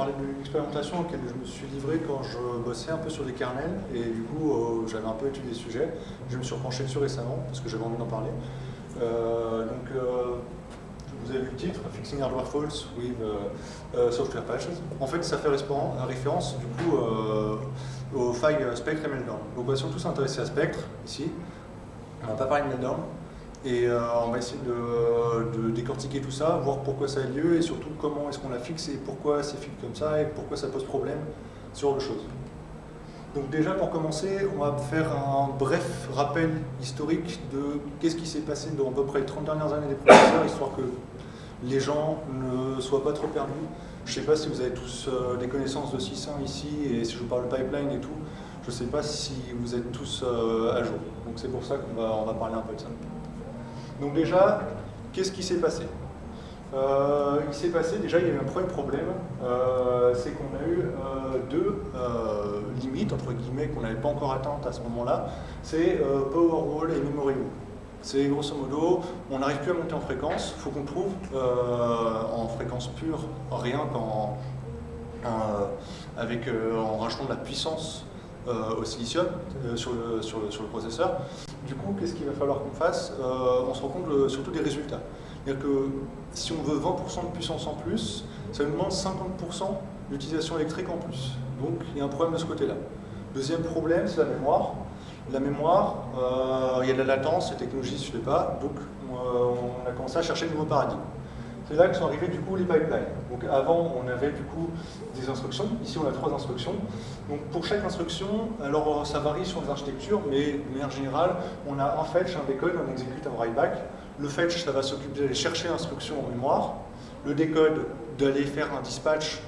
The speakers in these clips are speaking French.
parler de l'expérimentation laquelle je me suis livré quand je bossais un peu sur des kernels, et du coup, euh, j'avais un peu étudié le sujet. Je me suis repenché dessus récemment, parce que j'avais envie d'en parler. Euh, donc, euh, vous avez vu le titre, Fixing Hardware Faults with Software Patches. En fait, ça fait référence, du coup, aux failles Spectre et Meltdown. Donc, on va surtout s'intéresser à Spectre, ici. On va pas parler de Meltdown. Et euh, on va essayer de, décortiquer tout ça, voir pourquoi ça a lieu et surtout comment est-ce qu'on la fixe et pourquoi c'est fixe comme ça et pourquoi ça pose problème, genre de choses. Donc déjà pour commencer, on va faire un bref rappel historique de qu'est-ce qui s'est passé dans à peu près les 30 dernières années des processeurs, histoire que les gens ne soient pas trop perdus. Je ne sais pas si vous avez tous euh, des connaissances de 6.1 ici et si je vous parle pipeline et tout, je ne sais pas si vous êtes tous euh, à jour. Donc c'est pour ça qu'on va, on va parler un peu de ça. Donc déjà, qu'est-ce qui s'est passé? Euh, Il s'est passé, déjà il y a eu un premier problème, euh, c'est qu'on a eu euh, deux limites, entre guillemets, qu'on n'avait pas encore atteintes à ce moment-là, c'est Powerwall et Memory C'est grosso modo, on n'arrive plus à monter en fréquence, il faut qu'on trouve en fréquence pure rien qu'en avec, rajoutant de la puissance au silicium sur sur, sur, le, processeur. Du coup, qu'est-ce qu'il va falloir qu'on fasse? Euh, On se rend compte surtout des résultats. C'est-à-dire que si on veut 20% de puissance en plus, ça nous demande 50% d'utilisation électrique en plus. Donc il y a un problème de ce côté-là. Deuxième problème, c'est la mémoire. La mémoire, euh, il y a de la latence, les technologies ne suivaient pas, donc euh, on a commencé à chercher de nouveaux paradigmes. C'est là que sont arrivés du coup les pipelines. Donc avant, on avait du coup des instructions. Ici, on a trois instructions. Donc pour chaque instruction, alors ça varie sur les architectures, mais de manière générale, on a un fetch, un decode, un execute, un write back. Le fetch, ça va s'occuper d'aller chercher l'instruction en mémoire. Le decode, d'aller faire un dispatch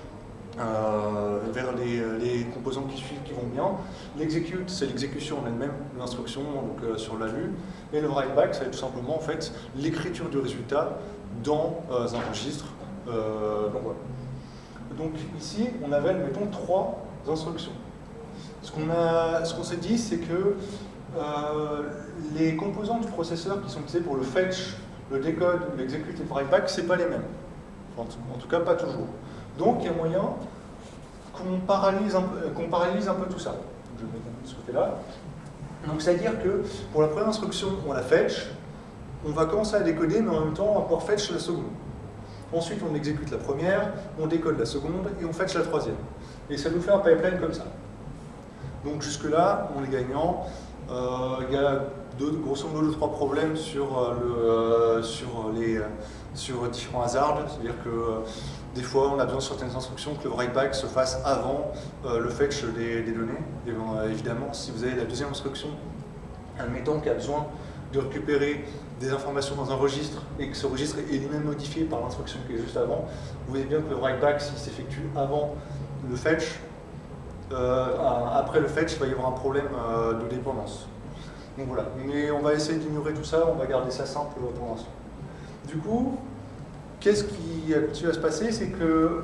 euh, vers les, composants qui suivent qui vont bien. L'execute, c'est l'exécution en elle-même l'instruction, donc euh, sur la vue. Et le write back, c'est tout simplement en fait l'écriture du résultat dans euh, un registre. Euh, donc, ici, on avait, mettons, trois instructions. Ce qu'on s'est dit, c'est que euh, les composants du processeur qui sont utilisés pour le fetch, le decode, l'execute et le write back, c'est pas les mêmes. en tout cas, pas toujours. Donc, il y a moyen qu'on paralyse, un, peu tout ça. Je vais de ce côté-là. Donc, c'est-à-dire que pour la première instruction, on la fetch, on va commencer à décoder, mais en même temps, on va pouvoir fetch la seconde. Ensuite, on exécute la première, on décode la seconde, et on fetch la troisième. Et ça nous fait un pipeline comme ça. Donc jusque-là, on est gagnant. Euh, il y a deux, grosso modo deux, trois problèmes sur, euh, euh, sur, les, sur différents hasards. C'est-à-dire que des fois, on a besoin de certaines instructions que le write-back se fasse avant le fetch des, données. Et, évidemment, si vous avez la deuxième instruction, admettons qu'il a besoin de récupérer des informations dans un registre et que ce registre est lui-même modifié par l'instruction qui est juste avant, vous voyez bien que le write-back, s'il s'effectue avant le fetch, euh, après le fetch, il va y avoir un problème euh, de dépendance. Donc voilà, mais on va essayer d'ignorer tout ça, on va garder ça simple pour l'instant. Du coup, qu'est-ce qui a continué à se passer C'est que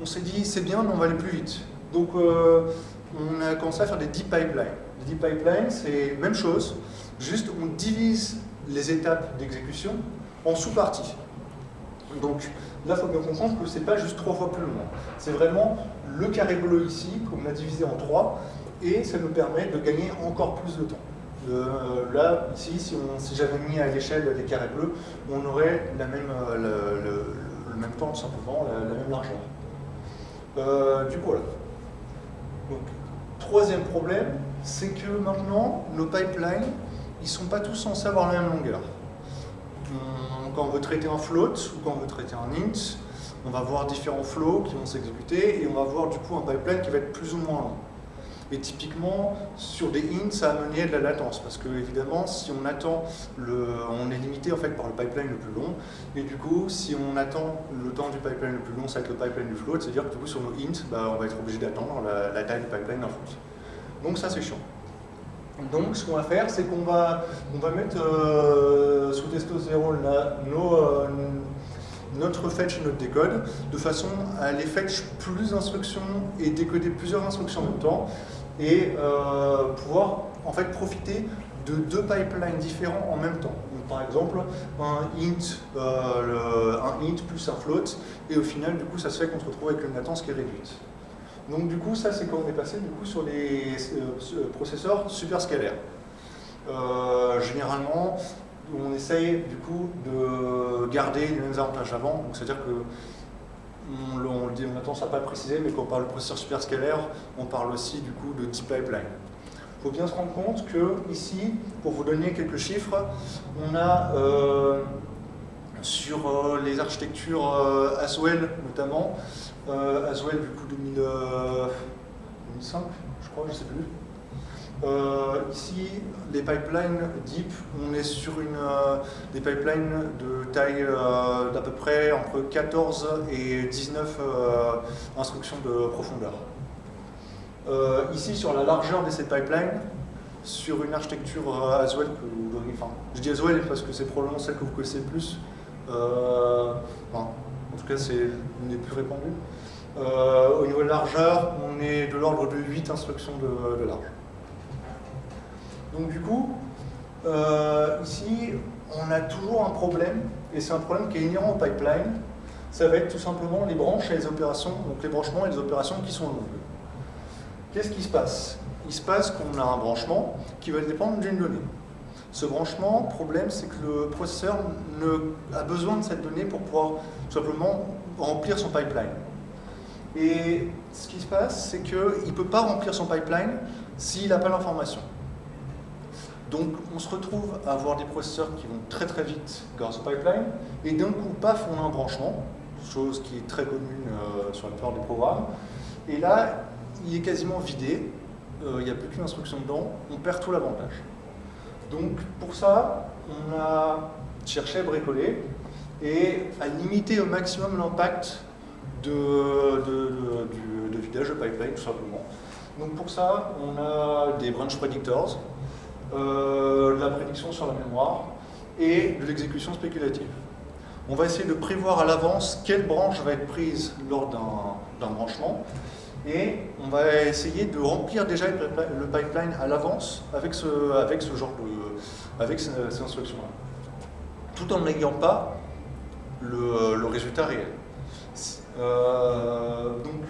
on, s'est dit, c'est bien, mais on va aller plus vite. Donc euh, on a commencé à faire des deep pipelines. Les deep pipelines, c'est même chose, juste on divise les étapes d'exécution en sous-parties. Donc là, il faut bien comprendre que ce n'est pas juste trois fois plus long. C'est vraiment le carré bleu ici, qu'on a divisé en trois, et ça nous permet de gagner encore plus de temps. Euh, là, ici, si, si j'avais mis à l'échelle des carrés bleus, on aurait la même, euh, le, même temps, tout simplement, la, même largeur. Euh, du coup, voilà. Donc, troisième problème, c'est que maintenant, nos pipelines, ils ne sont pas tous censés avoir la même longueur. Quand on veut traiter un float ou quand on veut traiter un int, on va voir différents flows qui vont s'exécuter et on va voir du coup un pipeline qui va être plus ou moins long. Et typiquement, sur des ints, ça a mené de la latence, parce que évidemment, si on attend, on est limité en fait par le pipeline le plus long, et du coup, si on attend le temps du pipeline le plus long, ça va être le pipeline du float, c'est-à-dire que du coup, sur nos ints, bah, on va être obligé d'attendre la, taille du pipeline d'un float. Donc ça, c'est chiant. Donc ce qu'on va faire, c'est qu'on va, mettre euh, sous testostérone nos, euh, notre fetch et notre décode, de façon à aller fetch plus d'instructions et décoder plusieurs instructions en même temps, et euh, pouvoir en fait profiter de deux pipelines différents en même temps. par exemple un int, un int plus un float, et au final, du coup, ça se fait qu'on se retrouve avec une latence qui est réduite. Donc du coup, ça c'est quand on est passé du coup, sur les processeurs superscalaires. généralement, on essaye du coup de garder les mêmes avantages avant, c'est-à-dire que on, on, dit, on a tendance à pas le préciser, mais quand on parle de processeur superscalaire, on parle aussi du coup de deep pipeline. Il faut bien se rendre compte que ici, pour vous donner quelques chiffres, on a euh, sur euh, les architectures euh, Aswell notamment, Aswell du coup 2005, je crois, je sais plus, euh, ici, les pipelines deep, on est sur une, euh, des pipelines de taille euh, d'à peu près entre 14 et 19 instructions de profondeur. ici, sur la largeur de ces pipelines, sur une architecture Aswell que vous enfin, je dis Aswell parce que c'est probablement celle que vous connaissez le plus, en tout cas c'est une des plus répandues. au niveau de largeur, on est de l'ordre de 8 instructions de large. Donc du coup, euh, ici, on a toujours un problème, et c'est un problème qui est inhérent au pipeline, ça va être tout simplement les branches et les opérations, donc les branchements et les opérations qui sont longues. Qu'est-ce qui se passe? Il se passe qu'on a un branchement qui va dépendre d'une donnée. Ce branchement, problème, c'est que le processeur a besoin de cette donnée pour pouvoir tout simplement remplir son pipeline. Et ce qui se passe, c'est qu'il ne peut pas remplir son pipeline s'il n'a pas l'information. Donc on se retrouve à avoir des processeurs qui vont très très vite grâce au pipeline, et d'un coup, paf, on a un branchement, chose qui est très commune euh, sur la plupart des programmes, et là, il est quasiment vidé, euh, il n'y a plus qu'une instruction dedans, on perd tout l'avantage. Donc pour ça, on a cherché à bricoler et à limiter au maximum l'impact de, de, vidage de pipeline, tout simplement. Donc pour ça, on a des branch predictors, euh, la prédiction sur la mémoire et de l'exécution spéculative. On va essayer de prévoir à l'avance quelle branche va être prise lors d'un branchement et on va essayer de remplir déjà le pipeline à l'avance avec ce, avec ce genre de avec ces, instructions-là, tout en n'ayant pas le, résultat réel. Euh, donc,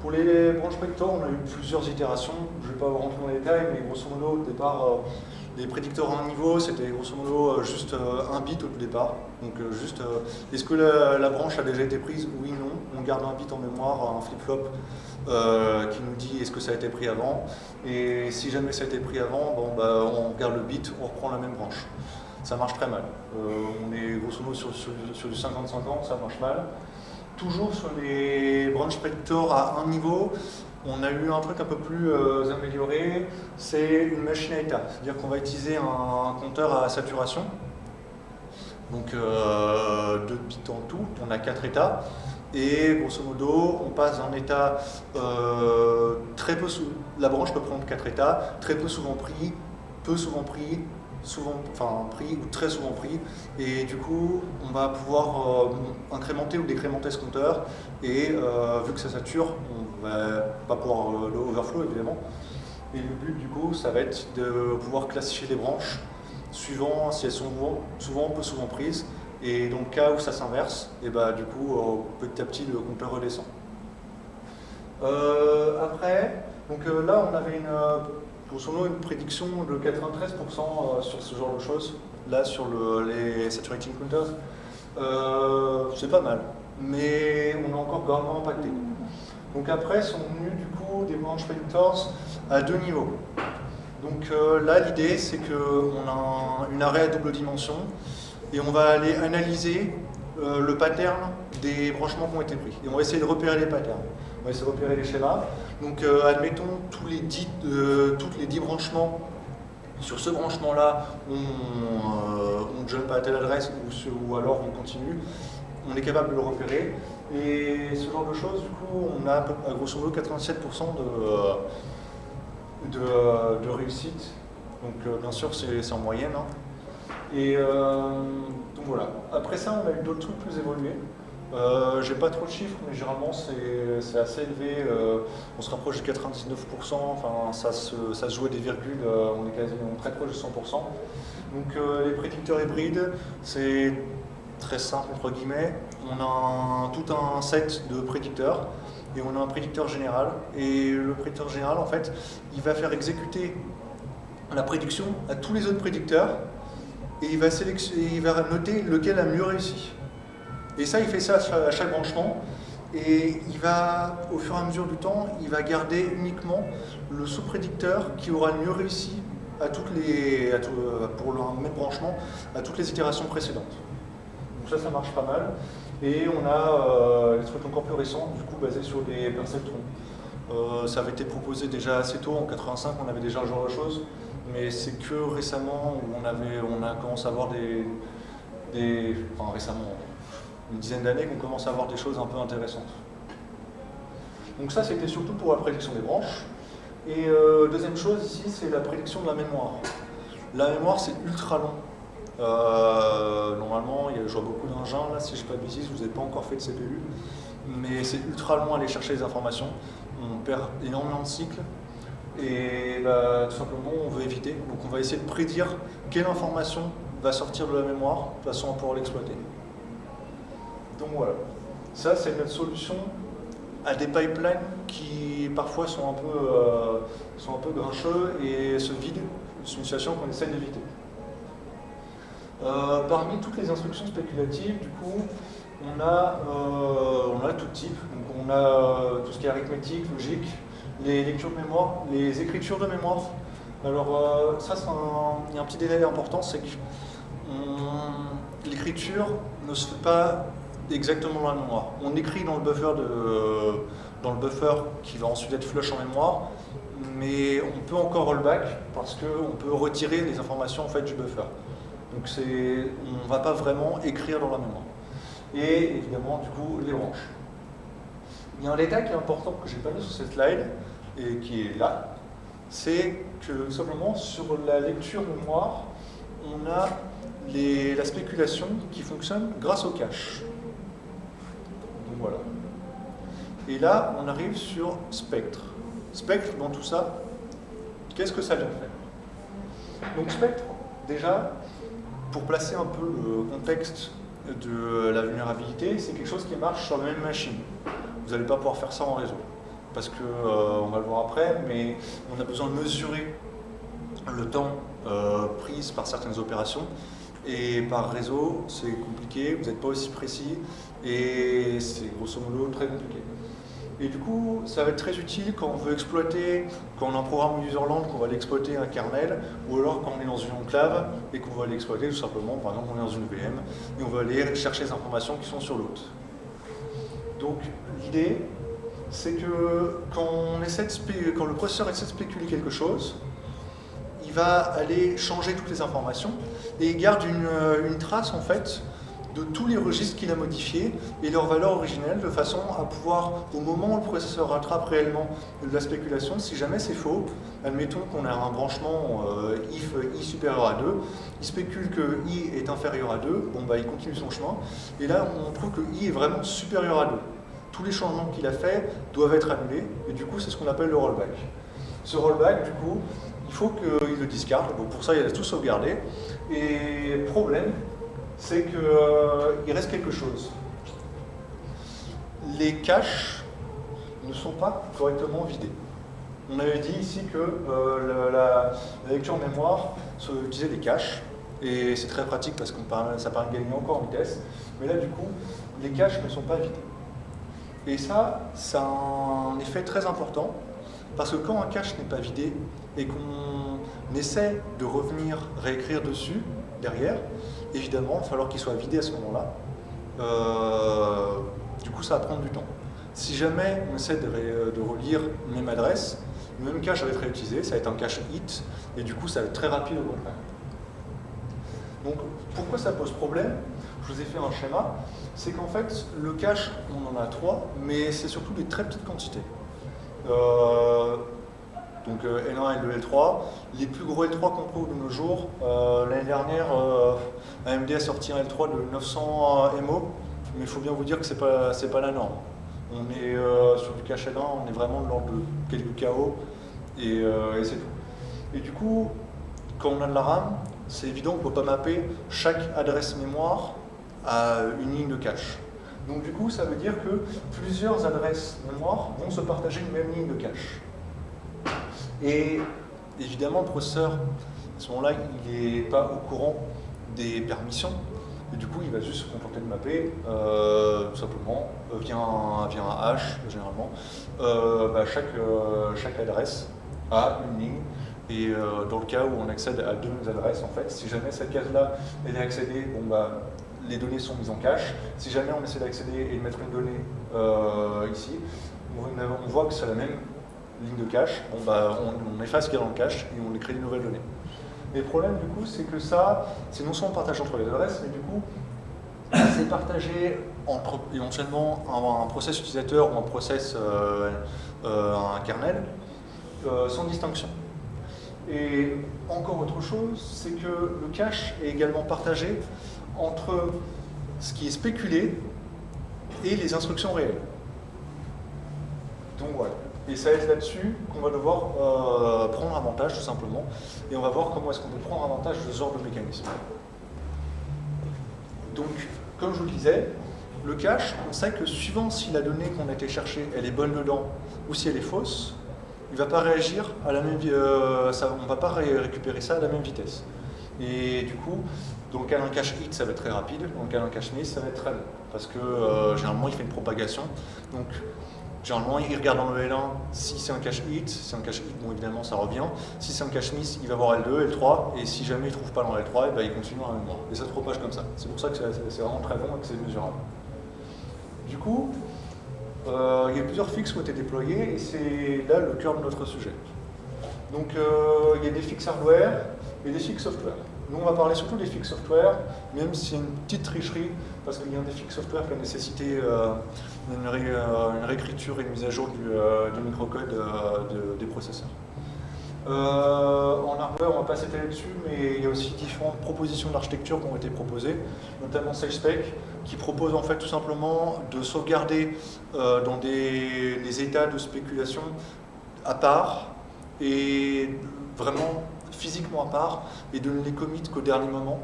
pour les branches prédicteurs, on a eu plusieurs itérations. Je ne vais pas rentrer dans les détails, mais grosso modo, au départ, euh, les prédicteurs à un niveau, c'était grosso modo euh, juste euh, un bit au départ. Donc juste, est-ce que la, branche a déjà été prise? Oui, non. On garde un bit en mémoire, un flip-flop qui nous dit est-ce que ça a été pris avant. Et si jamais ça a été pris avant, bon, bah, on garde le bit, on reprend la même branche. Ça marche très mal. on est grosso modo sur, sur du 50-50, ça marche mal toujours sur les branch predictors à un niveau, on a eu un truc un peu plus euh, amélioré, c'est une machine à état. C'est-à-dire qu'on va utiliser un, compteur à saturation. Donc euh, bits en tout, on a quatre états. Et grosso modo, on passe d'un état euh, très peu. La branche peut prendre quatre états, très peu souvent pris, peu souvent pris, souvent, enfin pris ou très souvent pris, et du coup on va pouvoir euh, incrémenter ou décrémenter ce compteur, et euh, vu que ça sature, on va pas pouvoir euh, le overflow évidemment, et le but du coup ça va être de pouvoir classifier les branches suivant si elles sont souvent, peu souvent prises, et le cas où ça s'inverse, et bah du coup petit à petit le compteur redescend. après, donc là on avait une modo une prédiction de 93% euh, sur ce genre de choses, là sur les saturating counters. Euh, c'est pas mal, mais on a encore grandement impacté. Donc après sont venus du coup des branch predictors à deux niveaux. Donc euh, là l'idée c'est qu'on a une arrêt à double dimension et on va aller analyser le pattern des branchements qui ont été pris. Et on va essayer de repérer les patterns. On va essayer de repérer les schémas. Donc euh, admettons tous les dix, euh, toutes les 10 branchements. Sur ce branchement-là, on, euh, on, jump à telle adresse ou, alors on continue. On est capable de le repérer. Et ce genre de choses, du coup, on a à grosso modo 87% de, réussite. Donc bien sûr, c'est en moyenne. Hein. Et donc voilà. Après ça, on a eu d'autres trucs plus évolués. Euh, J'ai pas trop de chiffres, mais généralement c'est assez élevé. Euh, on se rapproche de 99%, enfin ça se, joue à des virgules, euh, on est quasiment très proche de 100%. Donc les prédicteurs hybrides, c'est très simple entre guillemets. On a tout un set de prédicteurs et on a un prédicteur général. Et le prédicteur général, en fait, il va faire exécuter la prédiction à tous les autres prédicteurs et il va noter lequel a mieux réussi. Et ça, il fait ça à chaque branchement. Et il va, au fur et à mesure du temps, il va garder uniquement le sous-prédicteur qui aura le mieux réussi à toutes les, pour le même branchement à toutes les itérations précédentes. Donc ça, ça marche pas mal. Et on a euh, des trucs encore plus récents, du coup basés sur des perceptrons. Euh, ça avait été proposé déjà assez tôt, en 85, on avait déjà ce genre de choses, mais c'est que récemment où on, avait, on a commencé à avoir des, des enfin récemment, une dizaine d'années qu'on commence à avoir des choses un peu intéressantes. Donc ça, c'était surtout pour la prédiction des branches. Et euh, deuxième chose ici, c'est la prédiction de la mémoire. La mémoire, c'est ultra long. Euh, normalement, je vois beaucoup d'engins, là, si je ne pas de bêtises, vous n'avez pas encore fait de CPU, mais c'est ultra long à aller chercher les informations. On perd énormément de cycles, et bah, tout simplement, on veut éviter. Donc on va essayer de prédire quelle information va sortir de la mémoire, de façon à pouvoir l'exploiter. Donc voilà. Ça, c'est notre solution à des pipelines qui parfois sont un peu, euh, sont un peu grincheux et se vident. C'est une situation qu'on essaie d'éviter. Euh, parmi toutes les instructions spéculatives, du coup, on a, euh, on a tout type. Donc on a tout ce qui est arithmétique, logique, les lectures de mémoire, les écritures de mémoire. Alors ça, il y a un petit détail important, c'est que l'écriture ne se fait pas exactement dans la mémoire. On écrit dans le buffer, de, dans le buffer qui va ensuite être flush en mémoire, mais on peut encore rollback parce qu'on peut retirer les informations en fait, du buffer. Donc on ne va pas vraiment écrire dans la mémoire. Et évidemment, du coup, les branches. Il y a un détail qui est important que je n'ai pas mis sur cette slide et qui est là, c'est que simplement sur la lecture mémoire, on a la spéculation qui fonctionne grâce au cache. Voilà. Et là, on arrive sur spectre. Spectre, dans tout ça, qu'est-ce que ça vient faire? Donc spectre, déjà, pour placer un peu le contexte de la vulnérabilité, c'est quelque chose qui marche sur la même machine. Vous n'allez pas pouvoir faire ça en réseau. Parce que, euh, on va le voir après, mais on a besoin de mesurer le temps euh, pris par certaines opérations. Et par réseau, c'est compliqué, vous n'êtes pas aussi précis, et c'est grosso modo très compliqué. Et du coup, ça va être très utile quand on veut exploiter, quand on a un programme userland, qu'on va aller exploiter un kernel, ou alors quand on est dans une enclave et qu'on va aller exploiter tout simplement, par exemple on est dans une VM, et on va aller chercher les informations qui sont sur l'autre. Donc l'idée, c'est que quand, on essaie de quand le processeur essaie de spéculer quelque chose, il va aller changer toutes les informations et il garde une, euh, une trace en fait de tous les registres qu'il a modifiés et leur valeur originelle de façon à pouvoir, au moment où le processeur rattrape réellement de la spéculation, si jamais c'est faux, admettons qu'on a un branchement euh, if i supérieur à 2, il spécule que i est inférieur à 2, bon bah il continue son chemin, et là on trouve que i est vraiment supérieur à 2. Tous les changements qu'il a fait doivent être annulés, et du coup c'est ce qu'on appelle le rollback. Ce rollback, du coup, il faut qu'il le discarde, donc pour ça il a tout sauvegardé, et problème, c'est qu'il euh, reste quelque chose. Les caches ne sont pas correctement vidés. On avait dit ici que euh, la, lecture en mémoire se utilisait des caches, et c'est très pratique parce que ça permet de gagner encore en vitesse, mais là du coup, les caches ne sont pas vidées. Et ça, ça a un effet très important, parce que quand un cache n'est pas vidé, et qu'on essaie de revenir réécrire dessus, derrière, évidemment, il va falloir qu'il soit vidé à ce moment-là. Euh, du coup, ça va prendre du temps. Si jamais on essaie de, relire une même adresse, le même cache va être réutilisé, ça va être un cache hit, et du coup, ça va être très rapide au contraire. Donc, pourquoi ça pose problème? Je vous ai fait un schéma. C'est qu'en fait, le cache, on en a trois, mais c'est surtout des très petites quantités. Euh, donc L1, L2, L3. Les plus gros L3 qu'on trouve de nos jours, euh, l'année dernière, euh, AMD a sorti un L3 de 900 MO, mais il faut bien vous dire que ce n'est pas, pas la norme. On est sur du cache L1, on est vraiment de l'ordre de quelques KO, et, et c'est tout. Et du coup, quand on a de la RAM, c'est évident qu'on ne peut pas mapper chaque adresse mémoire à une ligne de cache. Donc du coup, ça veut dire que plusieurs adresses mémoire vont se partager une même ligne de cache. Et évidemment, le processeur, à ce moment-là, il n'est pas au courant des permissions. Et du coup, il va juste se contenter de mapper, euh, tout simplement, euh, via, un, hash, généralement, euh, bah, chaque, chaque adresse a une ligne et dans le cas où on accède à deux adresses, en fait, si jamais cette case-là est accédée, bon, bah, les données sont mises en cache. Si jamais on essaie d'accéder et de mettre une donnée ici, on, voit que c'est la même ligne de cache. On, efface ce qu'il y a dans le cache et on crée de nouvelles données. Mais le problème, du coup, c'est que ça, c'est non seulement partagé entre les adresses, mais du coup, c'est partagé entre éventuellement un, un, process utilisateur ou un process, euh, un kernel, sans distinction. Et encore autre chose, c'est que le cache est également partagé entre ce qui est spéculé et les instructions réelles. Donc voilà. Et ça va être là-dessus qu'on va devoir euh, prendre avantage, tout simplement. Et on va voir comment est-ce qu'on peut prendre avantage de ce genre de mécanisme. Donc, comme je vous le disais, le cache, on sait que suivant si la donnée qu'on a été chercher, elle est bonne dedans ou si elle est fausse, il va pas réagir à la même euh, on ne va pas récupérer ça à la même vitesse. Et du coup, dans le cas d'un cache hit, ça va être très rapide, dans le cas d'un cache miss, ça va être très long, parce que euh, généralement, il fait une propagation. Donc, généralement, il regarde dans le L1 si c'est un cache hit, si c'est un cache hit, bon, évidemment, ça revient. Si c'est un cache miss, il va voir L2, L3, et si jamais il ne trouve pas dans L3, eh ben, il continue dans la. Et ça se propage comme ça. C'est pour ça que c'est vraiment très bon et que c'est mesurable. Du coup, euh, il y a plusieurs fixes qui ont été déployés et c'est là le cœur de notre sujet. Donc euh, il y a des fixes hardware et des fixes software. Nous on va parler surtout des fixes software, même si c'est une petite tricherie, parce qu'il y a des fixes software qui a nécessité euh, une, réécriture et une mise à jour du, microcode des processeurs. en hardware, on va pas s'étaler dessus, mais il y a aussi différentes propositions d'architecture qui ont été proposées, notamment SageSpec, qui propose en fait tout simplement de sauvegarder euh, dans des, états de spéculation à part et vraiment physiquement à part et de ne les commit qu'au dernier moment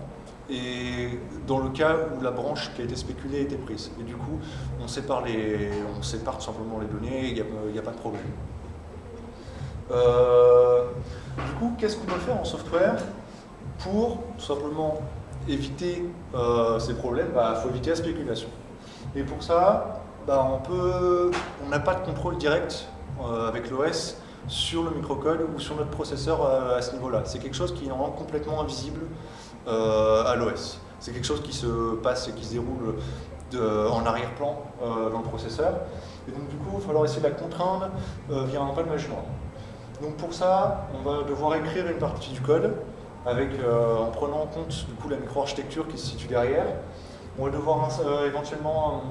et dans le cas où la branche qui a été spéculée a été prise. Et du coup, on sépare, les, on sépare tout simplement les données, il n'y a, pas de problème. Euh, du coup, qu'est-ce qu'on peut faire en software pour tout simplement éviter euh, ces problèmes, il bah, faut éviter la spéculation. Et pour ça, bah, on on n'a pas de contrôle direct euh, avec l'OS sur le microcode ou sur notre processeur à ce niveau-là. C'est quelque chose qui est complètement invisible à l'OS. C'est quelque chose qui se passe et qui se déroule en arrière-plan dans le processeur. Et donc du coup, il va falloir essayer de la contraindre via un management. Donc pour ça, on va devoir écrire une partie du code avec, euh, en prenant en compte du coup, la micro-architecture qui se situe derrière. On va devoir euh, éventuellement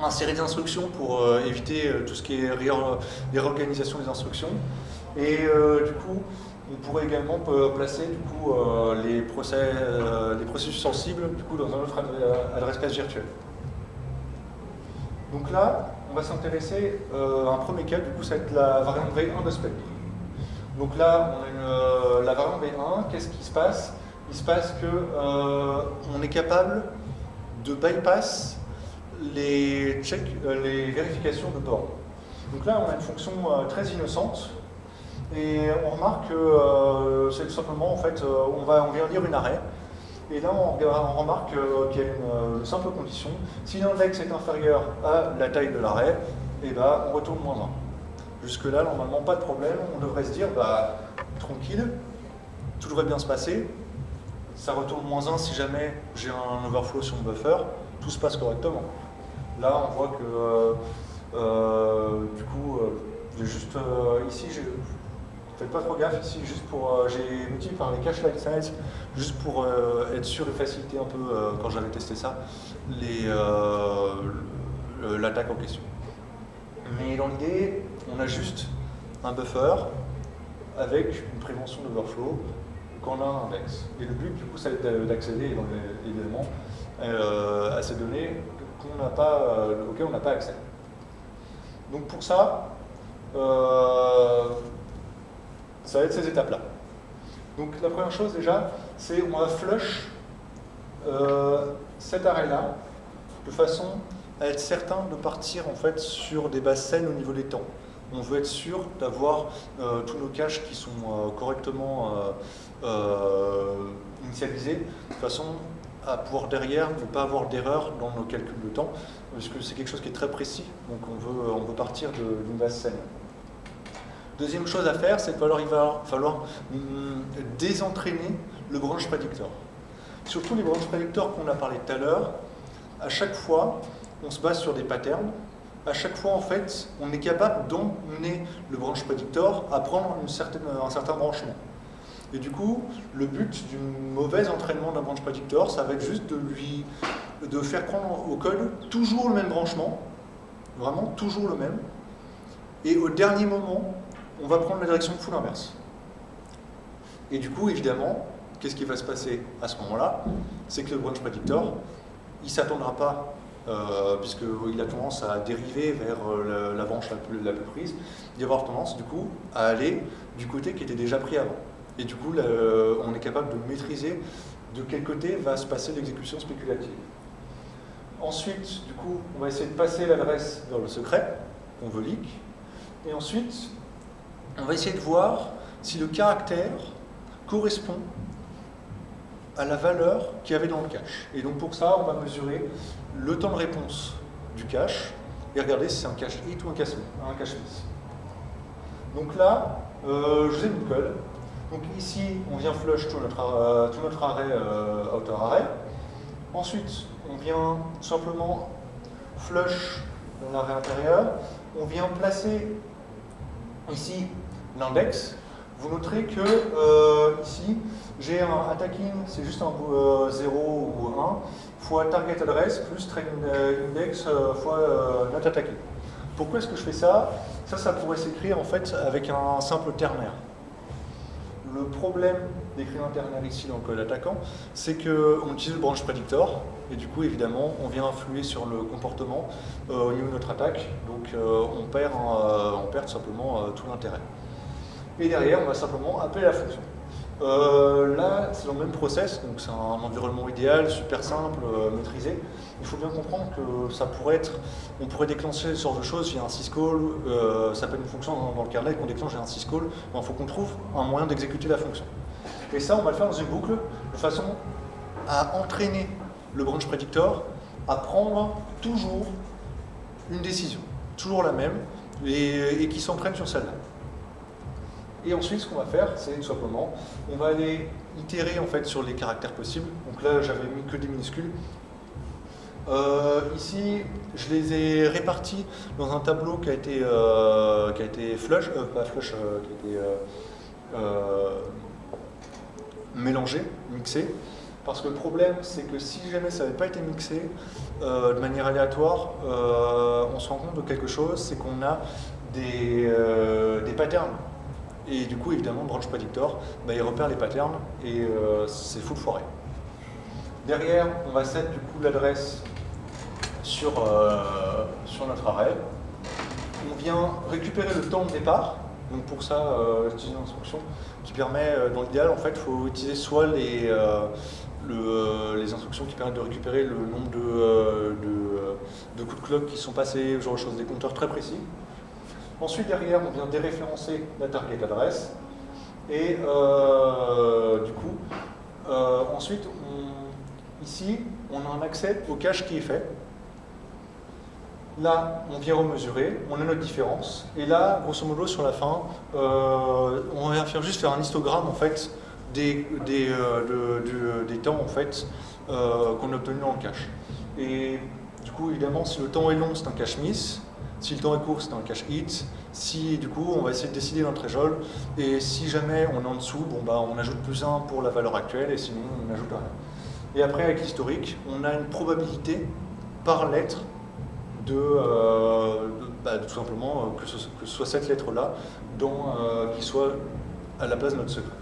euh, insérer des instructions pour éviter tout ce qui est les réorganisations des instructions. Et du coup, on pourrait également placer du coup, les, procès, les processus sensibles du coup, dans un autre adresse cache virtuelle. Donc là, on va s'intéresser à un premier cas, du coup, ça va être la variante V1 de Spectre. Donc là, on a une, euh, la variante B1, qu'est-ce qui se passe? Il se passe qu'on euh, est capable de bypass les, euh, vérifications de borne. Donc là, on a une fonction très innocente, et on remarque que c'est tout simplement, en fait, on, va, on vient lire une arrêt, et là, on, remarque qu'il y a une, simple condition. Si l'index est inférieur à la taille de l'arrêt, eh ben, on retourne moins 1. Jusque-là, normalement, pas de problème. On devrait se dire, bah, tranquille, tout devrait bien se passer. Ça retourne moins 1 si jamais j'ai un overflow sur mon buffer. Tout se passe correctement. Là, on voit que, euh, euh, du coup, euh, juste ici, faites pas trop gaffe ici, juste pour, j'ai multiplié par les cache light size, juste pour être sûr et faciliter un peu, quand j'avais testé ça, l'attaque en question. Mais dans l'idée, on a juste un buffer avec une prévention d'overflow quand on a un index. Et le but, du coup, ça va être d'accéder évidemment euh, à ces données n'a pas, auquel on n'a pas accès. Donc pour ça, ça va être ces étapes-là. Donc la première chose déjà, c'est on va flush cet arrêt-là de façon à être certain de partir en fait sur des bases saines au niveau des temps. On veut être sûr d'avoir euh, tous nos caches qui sont euh, correctement euh, initialisés de façon à pouvoir derrière ne pas avoir d'erreur dans nos calculs de temps, parce que c'est quelque chose qui est très précis, donc on veut, on veut partir d'une base saine. Deuxième chose à faire, c'est qu'il va falloir, falloir hum, désentraîner le branch predictor. Surtout les branch predictors qu'on a parlé tout à l'heure, à chaque fois, on se base sur des patterns. À chaque fois, en fait, on est capable d'emmener le branch predictor à prendre un certain branchement. Et du coup, le but du mauvais entraînement d'un branch predictor, ça va être juste de lui de faire prendre au code toujours le même branchement, vraiment toujours le même, et au dernier moment, on va prendre la direction full inverse. Et du coup, évidemment, qu'est-ce qui va se passer à ce moment-là? C'est que le branch predictor, il ne s'attendra pas, euh, puisqu'il a tendance à dériver vers euh, la, branche la plus, prise, va avoir tendance du coup à aller du côté qui était déjà pris avant. Et du coup, on est capable de maîtriser de quel côté va se passer l'exécution spéculative. Ensuite, du coup, on va essayer de passer l'adresse vers le secret, qu'on veut leak. Et ensuite, on va essayer de voir si le caractère correspond à la valeur qu'il y avait dans le cache. Et donc pour ça, on va mesurer le temps de réponse du cache et regarder si c'est un cache hit ou un cache, un cache miss. Donc là, euh, je vous ai mis. Donc ici, on vient flush tout notre, euh, tout notre arrêt euh, outer array. Ensuite, on vient simplement flush l'arrêt intérieur. On vient placer ici l'index. Vous noterez que euh, ici, j'ai un attacking, c'est juste un 0 ou 1, fois target address plus train index fois not attacking. Pourquoi est-ce que je fais ça? Ça, ça pourrait s'écrire en fait avec un simple ternaire. Le problème d'écrire un ternaire ici dans le code attaquant, c'est qu'on utilise le branch predictor, et du coup, évidemment, on vient influer sur le comportement euh, au niveau de notre attaque, donc euh, on, perd, euh, on perd tout simplement tout l'intérêt. Et derrière, on va simplement appeler la fonction. Euh, là, c'est dans le même process, donc c'est un environnement idéal, super simple, euh, maîtrisé. Il faut bien comprendre que ça pourrait être, on pourrait déclencher ce genre de choses via un syscall, euh, ça peut une fonction dans, le kernel qu'on déclenche via un syscall, il faut qu'on trouve un moyen d'exécuter la fonction. Et ça, on va le faire dans une boucle de façon à entraîner le branch predictor à prendre toujours une décision, toujours la même, et qui s'entraîne sur celle-là. Et ensuite, ce qu'on va faire, c'est tout simplement, on va aller itérer en fait sur les caractères possibles. Donc là, j'avais mis que des minuscules. Euh, ici, je les ai répartis dans un tableau qui a été, euh, qui a été flush, euh, pas flush, qui a été mélangé, mixé. Parce que le problème, c'est que si jamais ça n'avait pas été mixé de manière aléatoire, on se rend compte de quelque chose, c'est qu'on a des, des patterns et du coup, évidemment, Branch Predictor, bah, il repère les patterns et euh, c'est full foiré. Derrière, on va set du coup l'adresse sur, euh, sur notre array. On vient récupérer le temps de départ. Donc pour ça, euh, j'utilise une instruction qui permet, dans l'idéal, en fait, il faut utiliser soit les, les instructions qui permettent de récupérer le nombre de, de, coups de clock qui sont passés, genre de choses, des compteurs très précis. Ensuite, derrière, on vient déréférencer la target adresse. Et euh, du coup, euh, ensuite, ici, on a un accès au cache qui est fait. Là, on vient remesurer, on a notre différence. Et là, grosso modo, sur la fin, euh, on vient juste faire un histogramme en fait, des, temps en fait, qu'on a obtenu dans le cache. Et du coup, évidemment, si le temps est long, c'est un cache miss. Si le temps est court, c'est un cache hit. Si du coup, on va essayer de décider notre threshold. Et si jamais on est en dessous, bah, on ajoute plus 1 pour la valeur actuelle et sinon on n'ajoute rien. Et après, avec l'historique, on a une probabilité par lettre de, euh, bah, tout simplement euh, que, ce, soit cette lettre-là euh, qui soit à la place de notre secret.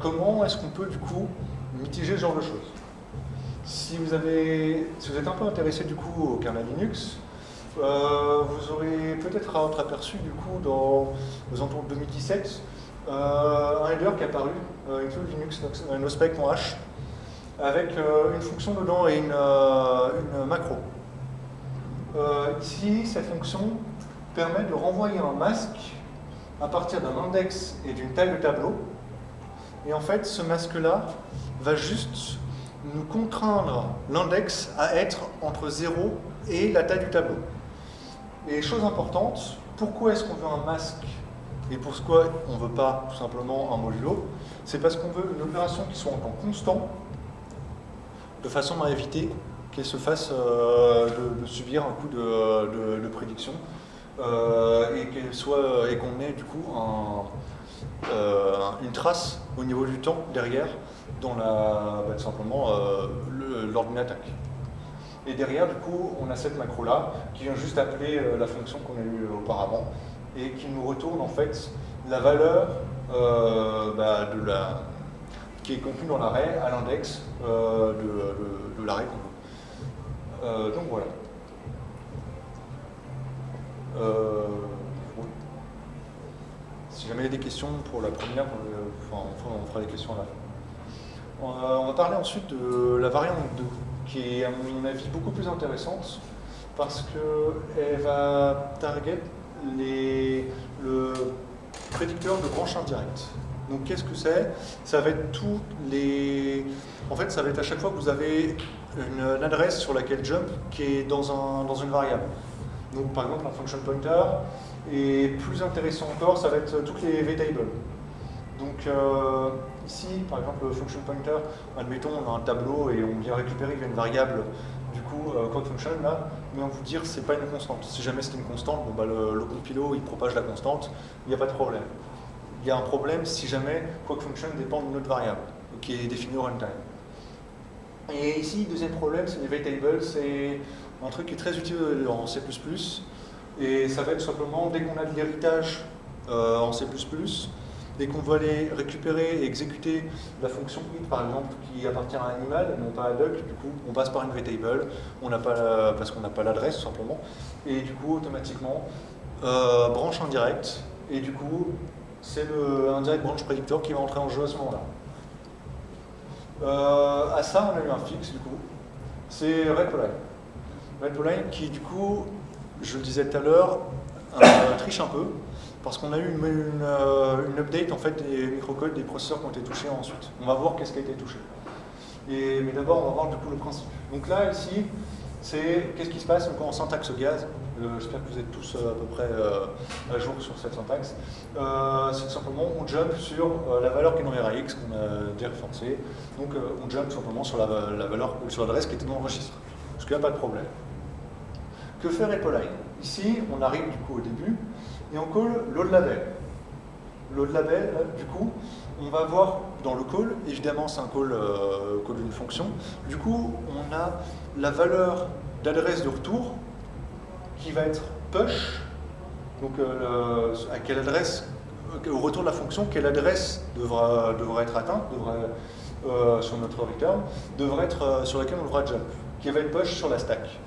comment est-ce qu'on peut du coup mitiger ce genre de choses? Si vous, êtes un peu intéressé du coup au kernel Linux, euh, vous aurez peut-être entreaperçu du coup dans aux de 2017 euh, un header qui est apparu, euh, include Linux nospec.h, avec une fonction dedans et une macro. ici, cette fonction permet de renvoyer un masque à partir d'un index et d'une taille de tableau. Et en fait, ce masque-là va juste nous contraindre l'index à être entre 0 et la taille du tableau. Et chose importante, pourquoi est-ce qu'on veut un masque et pourquoi on ne veut pas tout simplement un modulo? C'est parce qu'on veut une opération qui soit en temps constant, de façon à éviter qu'elle se fasse euh, de, subir un coup de, prédiction euh, et qu'on ait du coup euh, une trace au niveau du temps derrière dans la, bah, simplement l'ordinateur. Et derrière, du coup, on a cette macro-là qui vient juste appeler euh, la fonction qu'on a eue auparavant et qui nous retourne en fait la valeur euh, bah, qui est contenue dans l'arrêt à l'index euh, de, l'arrêt qu'on veut. donc voilà. Si jamais il y a des questions pour la première, enfin, on fera des questions à la fin. On va parler ensuite de la variante 2 qui est à mon avis beaucoup plus intéressante parce qu'elle va target les, le prédicteur de branche indirecte. Donc qu'est-ce que c'est? Ça va être tous les... En fait, ça va être à chaque fois que vous avez une, adresse sur laquelle jump qui est dans, un, dans une variable. Donc par exemple un function pointer, et plus intéressant encore, ça va être toutes les vtables. Donc euh, Ici, par exemple, le function pointer, admettons, on a un tableau et on vient récupérer une variable, du coup, euh, function, là, mais on vous dire c'est pas une constante. Si jamais c'est une constante, bah, le, le compilo, il propage la constante, il n'y a pas de problème. Il y a un problème si jamais code function dépend d'une autre variable, qui est définie au runtime. Et ici, deuxième problème, c'est les vtables, c'est un truc qui est très utile en C++, et ça va être simplement, dès qu'on a de l'héritage euh, en C++, Dès qu'on veut aller récupérer et exécuter la fonction int, par exemple, qui appartient à un animal, non pas à duck, du coup, on passe par une vtable, on pas parce qu'on n'a pas l'adresse, tout simplement, et du coup, automatiquement, euh, branche indirect, et du coup, c'est le indirect branch predictor qui va entrer en jeu à ce moment-là. Euh, à ça, on a eu un fixe, du coup, c'est RedPoline. RedPoline qui, du coup, je le disais tout à l'heure, euh, triche un peu, parce qu'on a eu une, euh, une, update en fait, des microcodes des processeurs qui ont été touchés ensuite. On va voir qu'est-ce qui a été touché. Mais d'abord, on va voir du coup le principe. Donc là, ici, c'est qu'est-ce qui se passe? En syntaxe gaz. Euh, j'espère que vous êtes tous à peu près à jour sur cette syntaxe. c'est simplement, on jump sur la valeur qui est dans RAX, qu'on a déjà référencée. Donc on jump simplement sur la, valeur, sur l'adresse qui était dans le registre. Parce qu'il n'y a pas de problème. Que fait Repoline Ici, on arrive du coup au début, et on call load label. Load label, du coup, on va voir dans le call, évidemment c'est un call, euh, call d'une fonction, du coup on a la valeur d'adresse de retour qui va être push, donc euh, à quelle adresse, au retour de la fonction, quelle adresse devra, devra être atteinte, devra, euh, sur notre return, devrait être sur laquelle on devra jump, qui va être push sur la stack.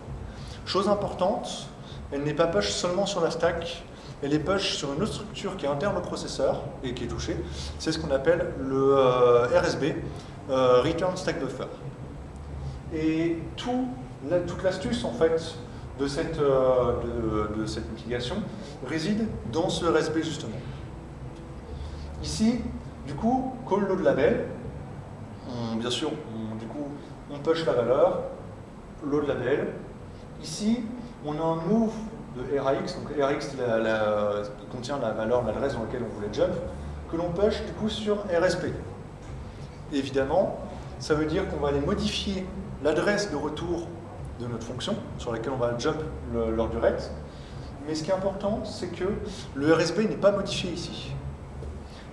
Chose importante, elle n'est pas push seulement sur la stack, elle est push sur une autre structure qui est interne au processeur et qui est touchée. C'est ce qu'on appelle le euh, RSB, euh, Return Stack Buffer. Et tout, toute l'astuce en fait de cette, euh, de, mitigation réside dans ce RSB justement. Ici, du coup, call load label, bien sûr, du coup, on push la valeur, load label. Ici, on a un move de RAX, donc RAX contient la valeur, l'adresse dans laquelle on voulait jump, que l'on push du coup sur RSP. évidemment, ça veut dire qu'on va aller modifier l'adresse de retour de notre fonction, sur laquelle on va jump lors du RET. Mais ce qui est important, c'est que le RSB n'est pas modifié ici.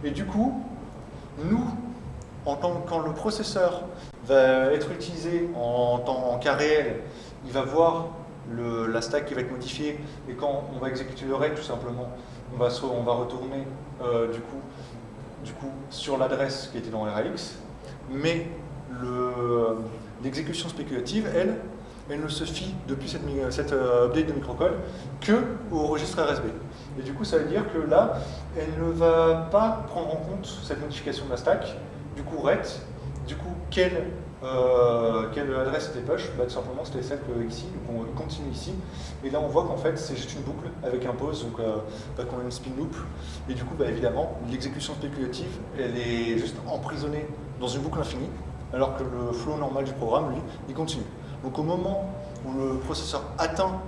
Et du coup, nous, en tant, quand le processeur va être utilisé en en cas réel, il va voir la stack qui va être modifiée, et quand on va exécuter le RAID, tout simplement, on va, on va retourner euh, du, coup, du coup sur l'adresse qui était dans RAX, mais l'exécution spéculative, elle, elle ne se fie depuis cette, cette euh, update de microcode que au registre RSB. Et du coup, ça veut dire que là, elle ne va pas prendre en compte cette modification de la stack, du coup rect, du coup quelle, euh, quelle adresse était push bah, Tout simplement, c'était celle que ici, donc on continue ici. Et là, on voit qu'en fait, c'est juste une boucle avec un pause, donc euh, qu'on a une spin loop. Et du coup, bah, évidemment, l'exécution spéculative, elle est juste emprisonnée dans une boucle infinie, alors que le flow normal du programme, lui, il continue. Donc au moment où le processeur atteint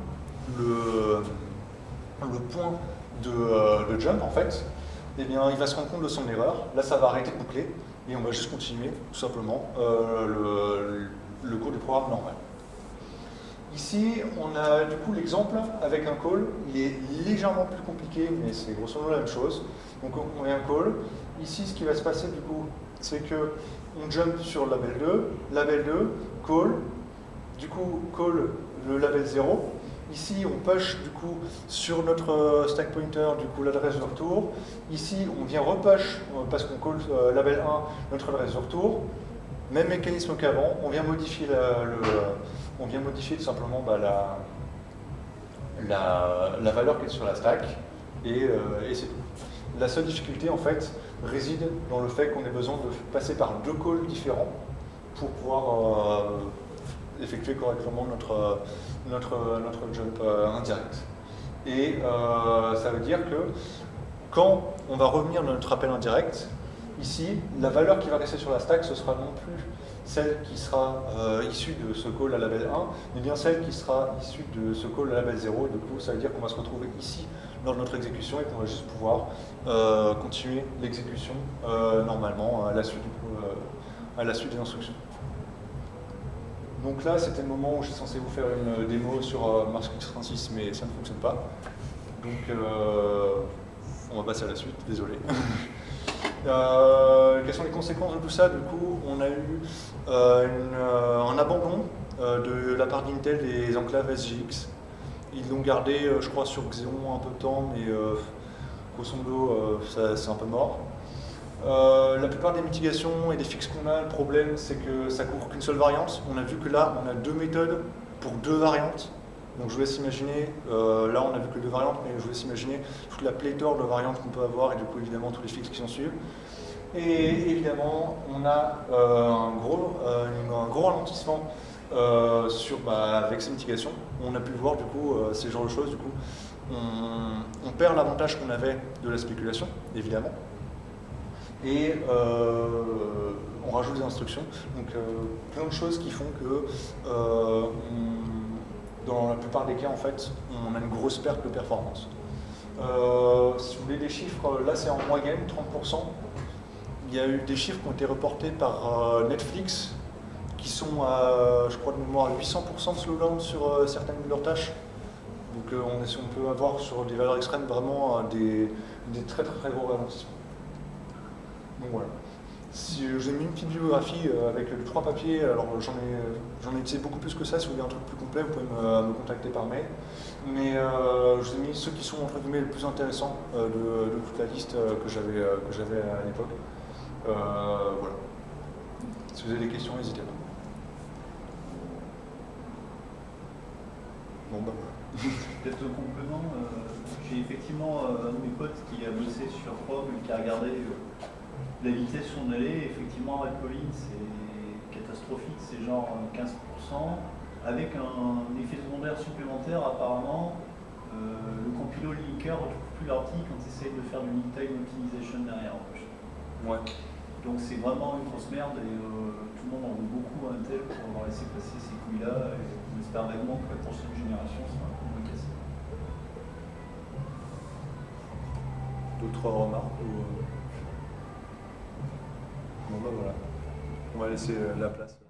le, le point de, euh, jump, en fait, eh bien, il va se rendre compte de son erreur. Là, ça va arrêter de boucler et on va juste continuer, tout simplement, euh, le, le, du programme normal. Ici, on a du coup l'exemple avec un call. Il est légèrement plus compliqué, mais c'est grosso modo la même chose. Donc on a un call. Ici, ce qui va se passer du coup, c'est que on jump sur label 2, label 2, call, du coup call le label 0. Ici, on push du coup sur notre euh, stack pointer du coup l'adresse de retour. Ici, on vient repush euh, parce qu'on call euh, label 1 notre adresse de retour. Même mécanisme qu'avant, on vient modifier on vient modifier tout simplement bah, la, la, valeur qui est sur la stack et c'est tout. La seule difficulté en fait réside dans le fait qu'on ait besoin de passer par deux calls différents pour pouvoir effectuer correctement notre, jump euh, indirect. Et euh, ça veut dire que quand on va revenir dans notre appel indirect, ici, la valeur qui va rester sur la stack, ce sera non plus celle qui sera euh, issue de ce call à label 1, mais bien celle qui sera issue de ce call à label 0. Et du coup, ça veut dire qu'on va se retrouver ici dans notre exécution et qu'on va juste pouvoir continuer l'exécution normalement à la suite des instructions. Donc là, c'était le moment où j'étais censé vous faire une démo sur euh, Mars 36, mais ça ne fonctionne pas. Donc, euh, on va passer à la suite, désolé. Euh, quelles sont les conséquences de tout ça? Du coup, on a eu un abandon de la part d'Intel des enclaves SGX. Ils l'ont gardé, je crois, sur Xeon un peu de temps, mais grosso modo, c'est un peu mort. Euh, la plupart des mitigations et des fixes qu'on a, le problème c'est que ça couvre qu'une seule variante. On a vu que là, on a deux méthodes pour deux variantes. Donc je vous laisse imaginer, euh, là on a vu que deux variantes, mais je vous laisse imaginer toute la pléthore de variantes qu'on peut avoir et du coup évidemment tous les fixes qui s'en suivent. Et évidemment, on a euh, un, gros, un gros ralentissement sur, bah, avec ces mitigations. On a pu voir du coup ces genres de choses, du coup on perd l'avantage qu'on avait de la spéculation, évidemment, et euh, on rajoute des instructions. Donc euh, plein de choses qui font que euh, dans la plupart des cas, en fait, on a une grosse perte de performance. si vous voulez des chiffres, là c'est en moyenne 30%. Il y a eu des chiffres qui ont été reportés par Netflix qui sont à, je crois de mémoire, 800% de slowdown sur certaines de leurs tâches. Donc on, peut avoir sur des valeurs extrêmes vraiment des, des très très, très gros ralentissements. Donc voilà. Si, euh, J'ai mis une petite biographie euh, avec les trois papiers, alors j'en ai, ai utilisé beaucoup plus que ça, si vous voulez un truc plus complet, vous pouvez me, contacter par mail. Mais euh, je vous ai mis ceux qui sont entre guillemets les plus intéressants de, toute la liste que j'avais à l'époque. voilà. Si vous avez des questions, n'hésitez pas. Bon bah voilà. Peut-être complément, j'ai effectivement un de mes potes qui a bossé sur Chrome et qui a regardé la vitesse où on allait, effectivement, avec Pauline, c'est catastrophique, c'est genre 15%, avec un, effet secondaire supplémentaire, apparemment, euh, le compilo linker ne retrouve plus l'article quand tu essayes de faire du link time optimization derrière. Ouais. Donc c'est vraiment une grosse merde et euh, tout le monde en veut beaucoup à Intel pour avoir laissé passer ces couilles-là et on espère vaguement que la prochaine génération sera un peu moins cassée. D'autres remarques ou... Bah on va laisser euh, la place.